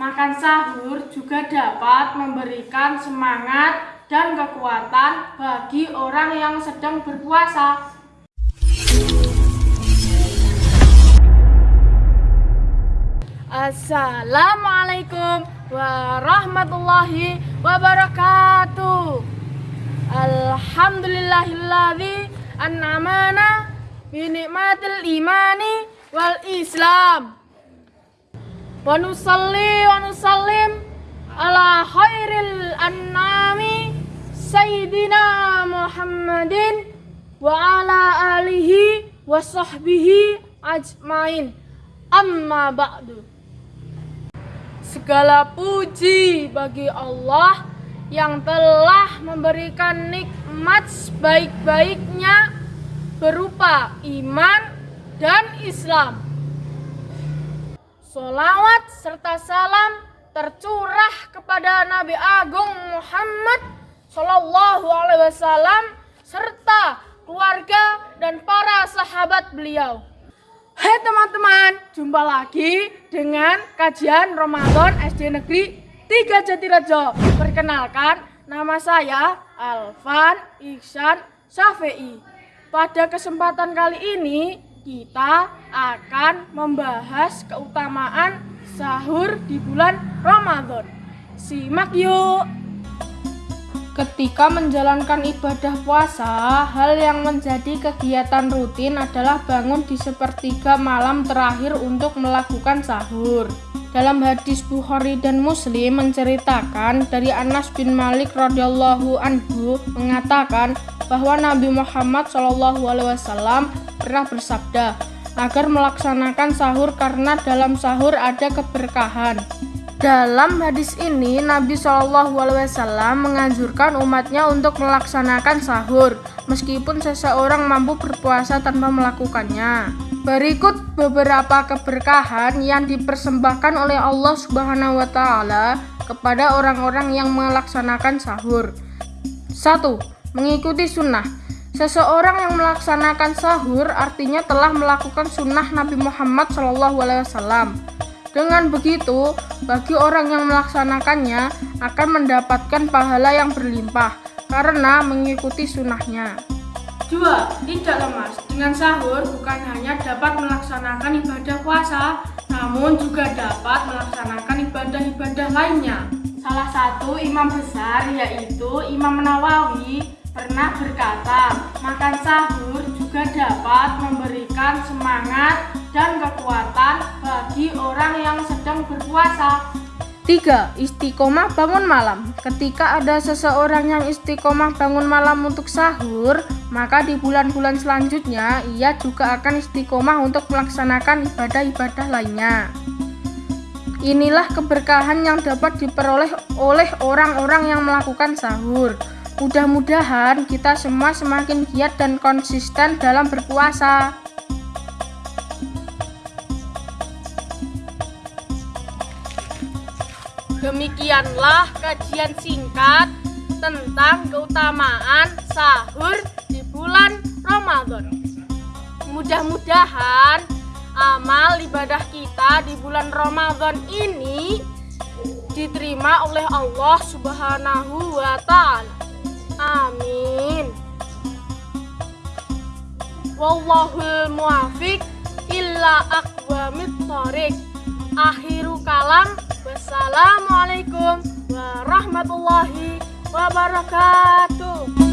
makan sahur juga dapat memberikan semangat dan kekuatan bagi orang yang sedang berpuasa. Assalamualaikum warahmatullahi wabarakatuh. Alhamdulillahilladzi an'amana bi ni'matil imani wal Islam. Wa nusalli wa nusallim ala khairil an'ami sayyidina Muhammadin wa ala alihi wa sahbihi ajmain. Amma ba'du. Segala puji bagi Allah yang telah memberikan nikmat sebaik-baiknya berupa iman dan Islam. Solawat serta salam tercurah kepada Nabi Agung Muhammad Sallallahu Alaihi Wasallam serta keluarga dan para sahabat beliau. Hai teman-teman, jumpa lagi dengan kajian Ramadan SD Negeri 3 Jatirejo. Perkenalkan, nama saya Alvan Iksan Safei. Pada kesempatan kali ini, kita akan membahas keutamaan sahur di bulan Ramadan. Simak yuk! Ketika menjalankan ibadah puasa, hal yang menjadi kegiatan rutin adalah bangun di sepertiga malam terakhir untuk melakukan sahur. Dalam hadis Bukhari dan Muslim menceritakan dari Anas bin Malik radhiyallahu anhu mengatakan bahwa Nabi Muhammad shallallahu alaihi pernah bersabda agar melaksanakan sahur karena dalam sahur ada keberkahan. Dalam hadis ini, Nabi Wasallam menganjurkan umatnya untuk melaksanakan sahur, meskipun seseorang mampu berpuasa tanpa melakukannya. Berikut beberapa keberkahan yang dipersembahkan oleh Allah Subhanahu wa Ta'ala kepada orang-orang yang melaksanakan sahur. 1. Mengikuti sunnah. Seseorang yang melaksanakan sahur artinya telah melakukan sunnah Nabi Muhammad SAW. Dengan begitu, bagi orang yang melaksanakannya akan mendapatkan pahala yang berlimpah karena mengikuti sunnahnya. 2. Tidak lemas. Dengan sahur bukan hanya dapat melaksanakan ibadah puasa, namun juga dapat melaksanakan ibadah-ibadah lainnya. Salah satu imam besar yaitu Imam Nawawi pernah berkata, makan sahur juga dapat memberikan semangat dan kekuatan bagi orang yang sedang berpuasa. 3. Istiqomah bangun malam Ketika ada seseorang yang istiqomah bangun malam untuk sahur, maka di bulan-bulan selanjutnya ia juga akan istiqomah untuk melaksanakan ibadah-ibadah lainnya. Inilah keberkahan yang dapat diperoleh oleh orang-orang yang melakukan sahur. Mudah-mudahan kita semua semakin giat dan konsisten dalam berpuasa. Demikianlah kajian singkat tentang keutamaan sahur di bulan Ramadan. Mudah-mudahan amal ibadah kita di bulan Ramadan ini diterima oleh Allah Subhanahu wa taala. Amin. Wallahul muafiq illa aqwamit thoriq. Akhiru kalam Wassalamualaikum warahmatullahi wabarakatuh.